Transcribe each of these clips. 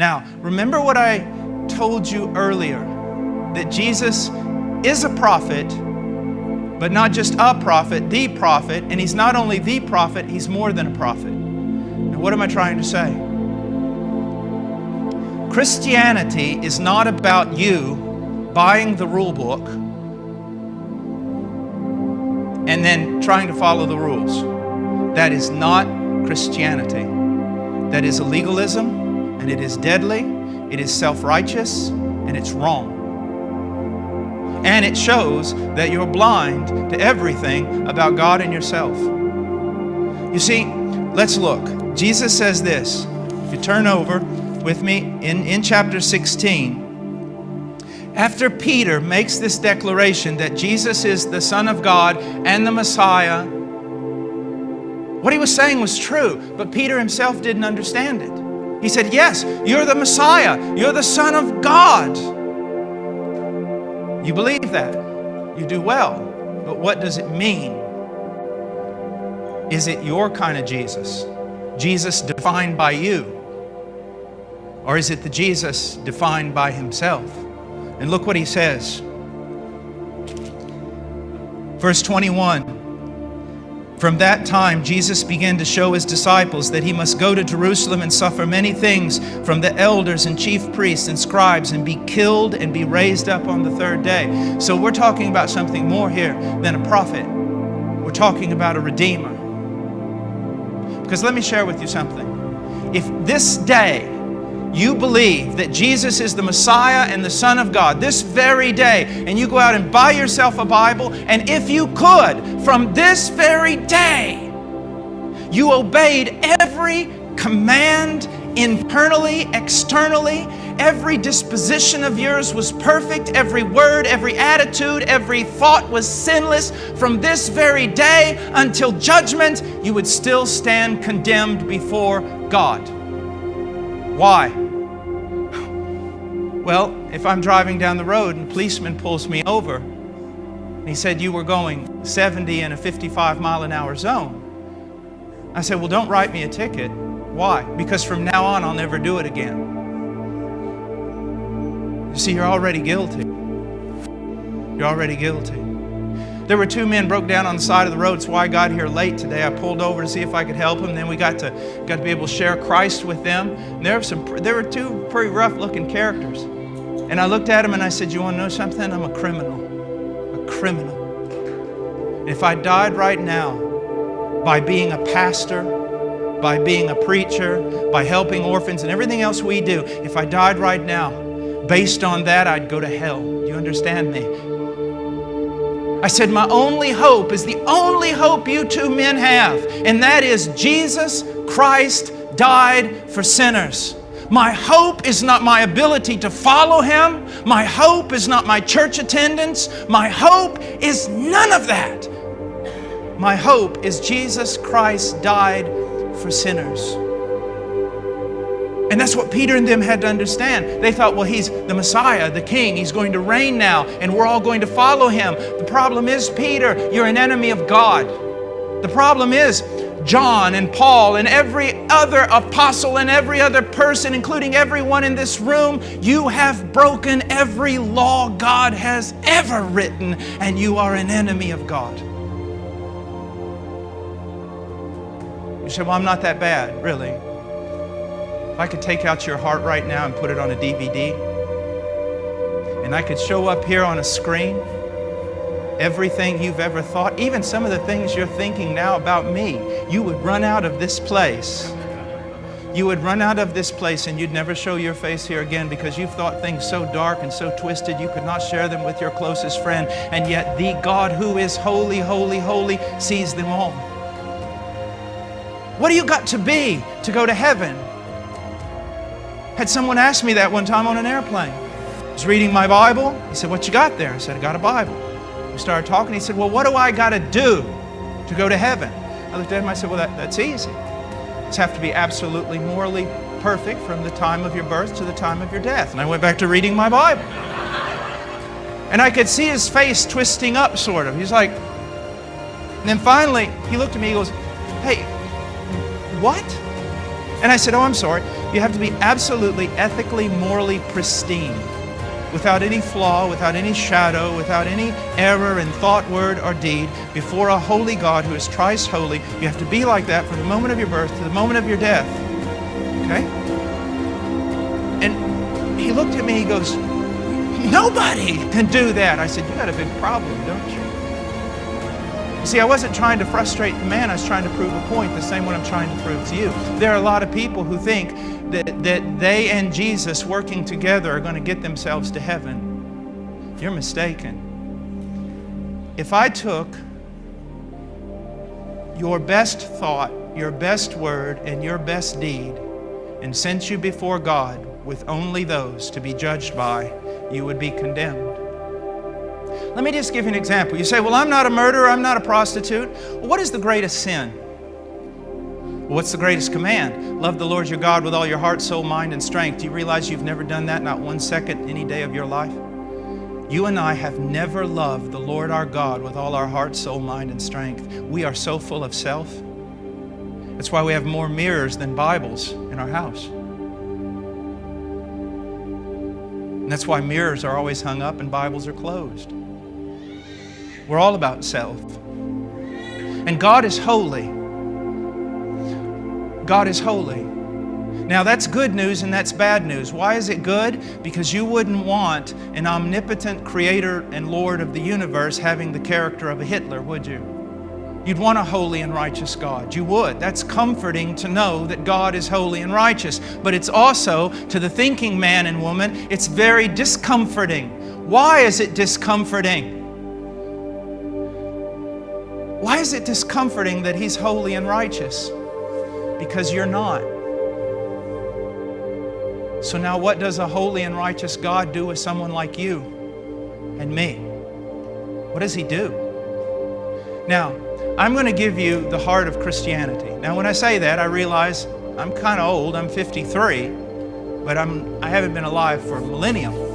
Now, remember what I told you earlier that Jesus is a prophet, but not just a prophet, the prophet, and he's not only the prophet, he's more than a prophet. Now, what am I trying to say? Christianity is not about you buying the rule book and then trying to follow the rules. That is not Christianity. That is a legalism and it is deadly, it is self righteous, and it's wrong. And it shows that you're blind to everything about God and yourself. You see, let's look. Jesus says this. If you turn over with me in, in chapter 16, after Peter makes this declaration that Jesus is the Son of God and the Messiah, what he was saying was true, but Peter himself didn't understand it. He said, Yes, you're the Messiah, you're the Son of God. You believe that, you do well, but what does it mean? Is it your kind of Jesus? Jesus defined by you? Or is it the Jesus defined by himself? And look what he says. Verse 21 From that time, Jesus began to show his disciples that he must go to Jerusalem and suffer many things from the elders and chief priests and scribes and be killed and be raised up on the third day. So we're talking about something more here than a prophet. We're talking about a redeemer. Because let me share with you something. If this day you believe that Jesus is the Messiah and the Son of God this very day, and you go out and buy yourself a Bible, and if you could, from this very day, you obeyed every command internally, externally, every disposition of yours was perfect, every word, every attitude, every thought was sinless, from this very day until judgment, you would still stand condemned before God. Why? Well, if I'm driving down the road and a policeman pulls me over, and he said you were going 70 in a 55 mile an hour zone, I said, well, don't write me a ticket. Why? Because from now on, I'll never do it again. You see, you're already guilty. You're already guilty. There were two men broke down on the side of the road. That's why I got here late today. I pulled over to see if I could help them. Then we got to got to be able to share Christ with them. And there were some there were two pretty rough looking characters. And I looked at them and I said, "You want to know something? I'm a criminal. A criminal. If I died right now by being a pastor, by being a preacher, by helping orphans and everything else we do, if I died right now, based on that, I'd go to hell. Do you understand me? I said, My only hope is the only hope you two men have, and that is Jesus Christ died for sinners. My hope is not my ability to follow Him. My hope is not my church attendance. My hope is none of that. My hope is Jesus Christ died for sinners. And that's what Peter and them had to understand. They thought, well, he's the Messiah, the King. He's going to reign now, and we're all going to follow him. The problem is, Peter, you're an enemy of God. The problem is, John and Paul and every other apostle and every other person, including everyone in this room, you have broken every law God has ever written, and you are an enemy of God. You say, Well, I'm not that bad, really. If I could take out your heart right now and put it on a DVD, and I could show up here on a screen everything you've ever thought, even some of the things you're thinking now about me, you would run out of this place. You would run out of this place and you'd never show your face here again because you've thought things so dark and so twisted you could not share them with your closest friend. And yet, the God who is holy, holy, holy sees them all. What do you got to be to go to heaven? Had someone ask me that one time on an airplane. I was reading my Bible. He said, What you got there? I said, I got a Bible. We started talking. He said, Well, what do I got to do to go to heaven? I looked at him. I said, Well, that, that's easy. You have to be absolutely morally perfect from the time of your birth to the time of your death. And I went back to reading my Bible. And I could see his face twisting up, sort of. He's like, and then finally, he looked at me, he goes, Hey, what? And I said, Oh, I'm sorry. You have to be absolutely ethically, morally pristine, without any flaw, without any shadow, without any error in thought, word, or deed, before a holy God who is thrice holy. You have to be like that from the moment of your birth to the moment of your death. Okay? And he looked at me, he goes, Nobody can do that. I said, You got a big problem, don't you? You see, I wasn't trying to frustrate the man, I was trying to prove a point, the same one I'm trying to prove to you. There are a lot of people who think that, that they and Jesus working together are going to get themselves to heaven. You're mistaken. If I took your best thought, your best word, and your best deed and sent you before God with only those to be judged by, you would be condemned. Let me just give you an example. You say, Well, I'm not a murderer, I'm not a prostitute. What is the greatest sin? What's the greatest command? Love the Lord your God with all your heart, soul, mind, and strength. Do you realize you've never done that, not one second, any day of your life? You and I have never loved the Lord our God with all our heart, soul, mind, and strength. We are so full of self. That's why we have more mirrors than Bibles in our house. And that's why mirrors are always hung up and Bibles are closed. We're all about self. And God is holy. God is holy. Now, that's good news and that's bad news. Why is it good? Because you wouldn't want an omnipotent creator and Lord of the universe having the character of a Hitler, would you? You'd want a holy and righteous God. You would. That's comforting to know that God is holy and righteous. But it's also, to the thinking man and woman, it's very discomforting. Why is it discomforting? Why is it discomforting that He's holy and righteous? Because you're not. So now, what does a holy and righteous God do with someone like you and me? What does He do? Now, I'm going to give you the heart of Christianity. Now, when I say that, I realize I'm kind of old. I'm 53, but I'm, I haven't been alive for a millennium.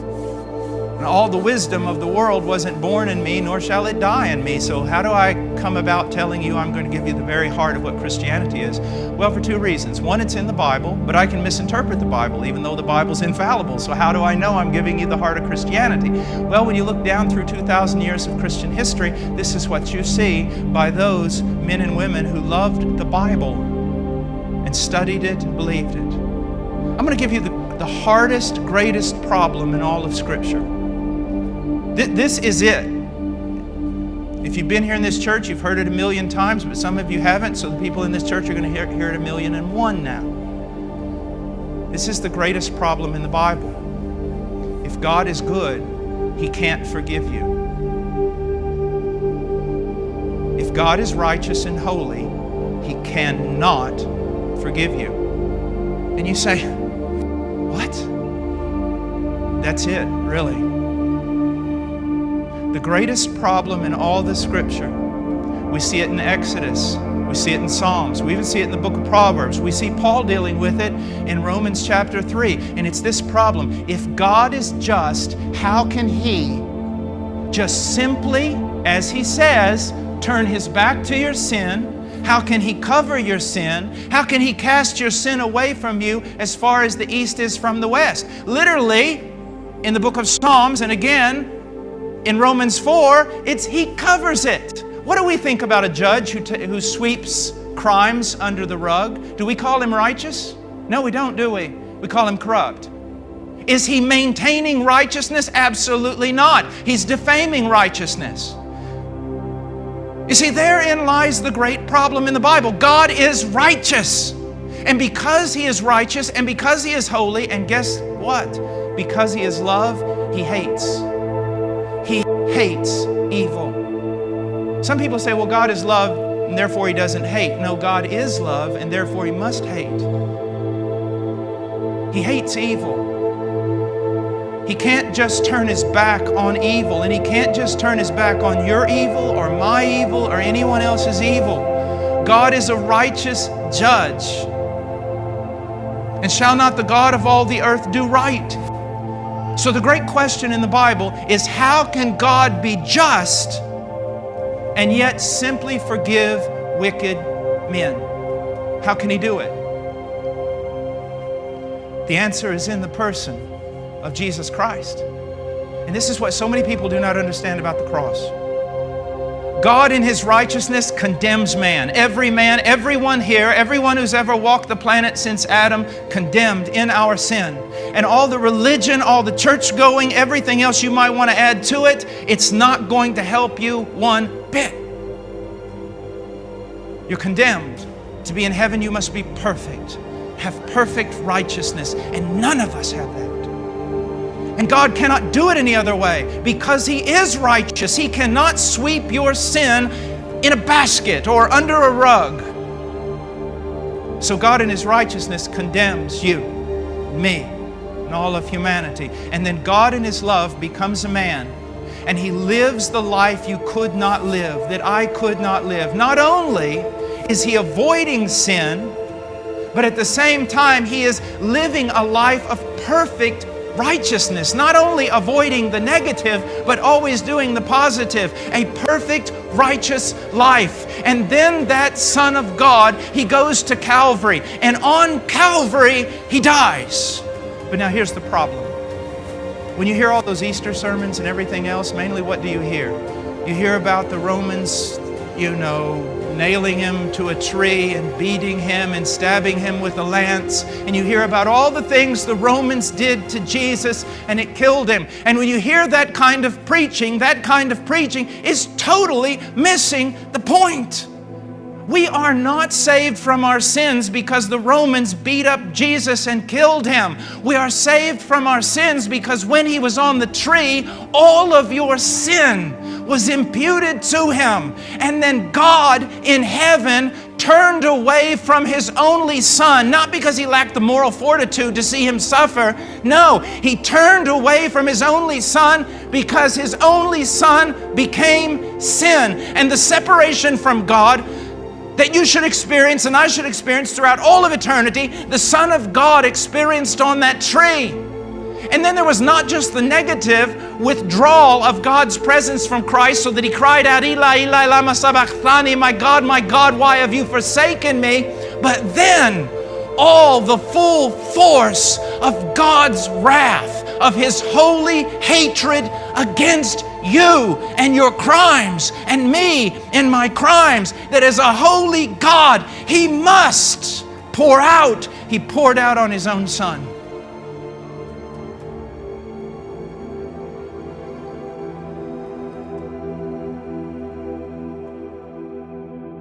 All the wisdom of the world wasn't born in me, nor shall it die in me. So, how do I come about telling you I'm going to give you the very heart of what Christianity is? Well, for two reasons. One, it's in the Bible, but I can misinterpret the Bible, even though the Bible's infallible. So, how do I know I'm giving you the heart of Christianity? Well, when you look down through 2,000 years of Christian history, this is what you see by those men and women who loved the Bible and studied it and believed it. I'm going to give you the, the hardest, greatest problem in all of Scripture. This is it. If you've been here in this church, you've heard it a million times, but some of you haven't, so the people in this church are going to hear, hear it a million and one now. This is the greatest problem in the Bible. If God is good, He can't forgive you. If God is righteous and holy, He cannot forgive you. And you say, What? That's it, really. The greatest problem in all the scripture, we see it in Exodus, we see it in Psalms, we even see it in the book of Proverbs. We see Paul dealing with it in Romans chapter 3. And it's this problem if God is just, how can He just simply, as He says, turn His back to your sin? How can He cover your sin? How can He cast your sin away from you as far as the east is from the west? Literally, in the book of Psalms, and again, in Romans 4, it's he covers it. What do we think about a judge who, who sweeps crimes under the rug? Do we call him righteous? No, we don't, do we? We call him corrupt. Is he maintaining righteousness? Absolutely not. He's defaming righteousness. You see, therein lies the great problem in the Bible. God is righteous. And because He is righteous and because He is holy, and guess what? Because He is love, He hates hates evil. Some people say, well, God is love and therefore he doesn't hate. No, God is love and therefore he must hate. He hates evil. He can't just turn his back on evil, and he can't just turn his back on your evil or my evil or anyone else's evil. God is a righteous judge. And shall not the God of all the earth do right? So, the great question in the Bible is how can God be just and yet simply forgive wicked men? How can He do it? The answer is in the person of Jesus Christ. And this is what so many people do not understand about the cross. God, in His righteousness, condemns man. Every man, everyone here, everyone who's ever walked the planet since Adam, condemned in our sin. And all the religion, all the church going, everything else you might want to add to it, it's not going to help you one bit. You're condemned. To be in heaven, you must be perfect, have perfect righteousness, and none of us have that. And God cannot do it any other way because He is righteous. He cannot sweep your sin in a basket or under a rug. So God, in His righteousness, condemns you, me, and all of humanity. And then God, in His love, becomes a man and He lives the life you could not live, that I could not live. Not only is He avoiding sin, but at the same time, He is living a life of perfect righteousness, not only avoiding the negative, but always doing the positive, a perfect, righteous life. And then that Son of God, he goes to Calvary, and on Calvary, he dies. But now here's the problem. When you hear all those Easter sermons and everything else, mainly what do you hear? You hear about the Romans, you know, nailing him to a tree and beating him and stabbing him with a lance. And you hear about all the things the Romans did to Jesus and it killed him. And when you hear that kind of preaching, that kind of preaching is totally missing the point. We are not saved from our sins because the Romans beat up Jesus and killed him. We are saved from our sins because when he was on the tree, all of your sin was imputed to him. And then God in heaven turned away from his only son, not because he lacked the moral fortitude to see him suffer. No, he turned away from his only son because his only son became sin. And the separation from God that you should experience and I should experience throughout all of eternity, the Son of God experienced on that tree. And then there was not just the negative withdrawal of God's presence from Christ so that he cried out, Eli, Eli, lama sabachthani, my God, my God, why have you forsaken me? But then all the full force of God's wrath, of his holy hatred against you and your crimes and me and my crimes, that as a holy God, He must pour out. He poured out on His own Son.